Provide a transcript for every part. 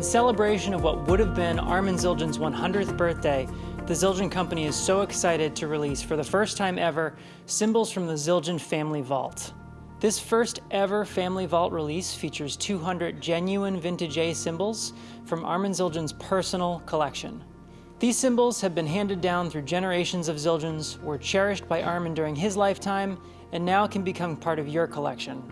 In celebration of what would have been Armand Zildjian's 100th birthday, the Zildjian Company is so excited to release, for the first time ever, cymbals from the Zildjian Family Vault. This first ever Family Vault release features 200 genuine vintage A cymbals from Armand Zildjian's personal collection. These cymbals have been handed down through generations of Zildjians, were cherished by Armand during his lifetime, and now can become part of your collection.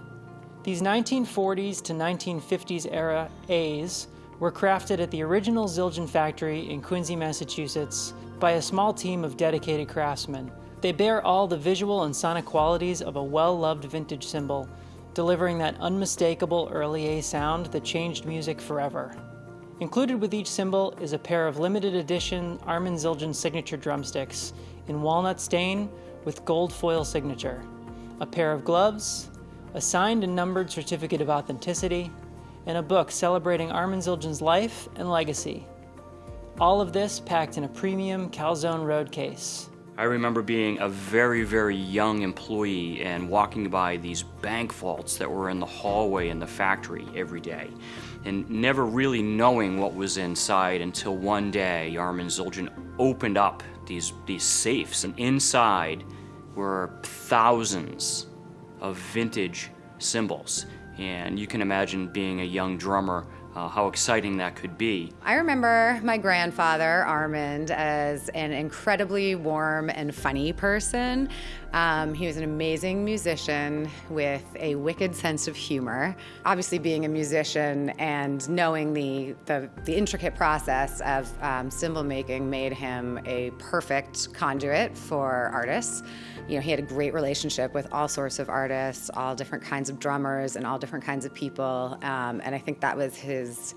These 1940s to 1950s era A's were crafted at the original Zildjian factory in Quincy, Massachusetts by a small team of dedicated craftsmen. They bear all the visual and sonic qualities of a well-loved vintage cymbal, delivering that unmistakable early A sound that changed music forever. Included with each cymbal is a pair of limited edition Armand Zildjian signature drumsticks in walnut stain with gold foil signature, a pair of gloves, a signed and numbered certificate of authenticity, and a book celebrating Armand Zildjian's life and legacy. All of this packed in a premium Calzone Road case. I remember being a very, very young employee and walking by these bank vaults that were in the hallway in the factory every day and never really knowing what was inside until one day Armand Zildjian opened up these, these safes and inside were thousands of vintage cymbals and you can imagine being a young drummer uh, how exciting that could be. I remember my grandfather, Armand, as an incredibly warm and funny person. Um, he was an amazing musician with a wicked sense of humor. Obviously, being a musician and knowing the, the, the intricate process of um, cymbal making made him a perfect conduit for artists. You know, he had a great relationship with all sorts of artists, all different kinds of drummers, and all different kinds of people. Um, and I think that was his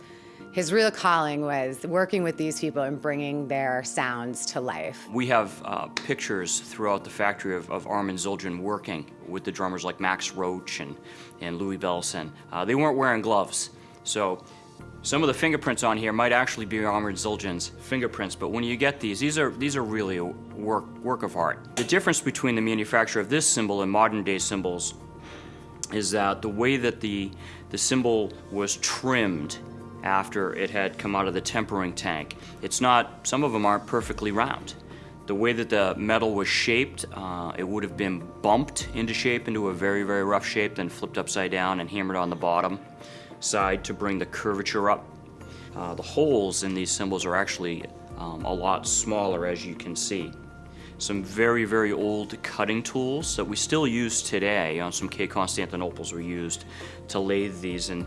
his real calling was working with these people and bringing their sounds to life. We have uh, pictures throughout the factory of, of Armand Zildjian working with the drummers like Max Roach and, and Louie Bellson. Uh, they weren't wearing gloves, so some of the fingerprints on here might actually be Armand Zildjian's fingerprints, but when you get these, these are, these are really a work, work of art. The difference between the manufacture of this cymbal and modern day cymbals is that the way that the, the cymbal was trimmed after it had come out of the tempering tank. It's not, some of them aren't perfectly round. The way that the metal was shaped, uh, it would have been bumped into shape, into a very, very rough shape, then flipped upside down and hammered on the bottom side to bring the curvature up. Uh, the holes in these cymbals are actually um, a lot smaller as you can see. Some very, very old cutting tools that we still use today on some K. Constantinoples were used to lathe these and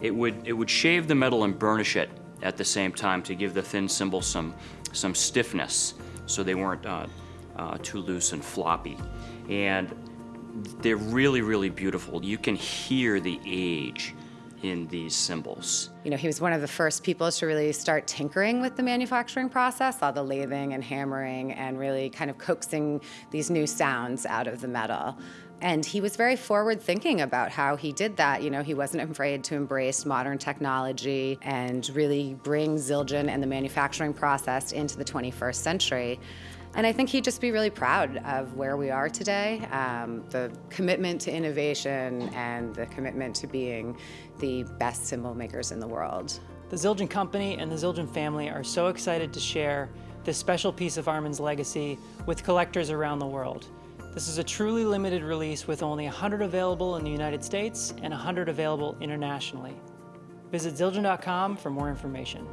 it would, it would shave the metal and burnish it at the same time to give the thin cymbals some, some stiffness so they weren't uh, uh, too loose and floppy. And they're really, really beautiful. You can hear the age in these cymbals. You know, he was one of the first people to really start tinkering with the manufacturing process, all the lathing and hammering and really kind of coaxing these new sounds out of the metal. And he was very forward thinking about how he did that. You know, he wasn't afraid to embrace modern technology and really bring Zildjian and the manufacturing process into the 21st century. And I think he'd just be really proud of where we are today, um, the commitment to innovation and the commitment to being the best cymbal makers in the world. The Zildjian Company and the Zildjian family are so excited to share this special piece of Armand's legacy with collectors around the world. This is a truly limited release with only 100 available in the United States and 100 available internationally. Visit Zildjian.com for more information.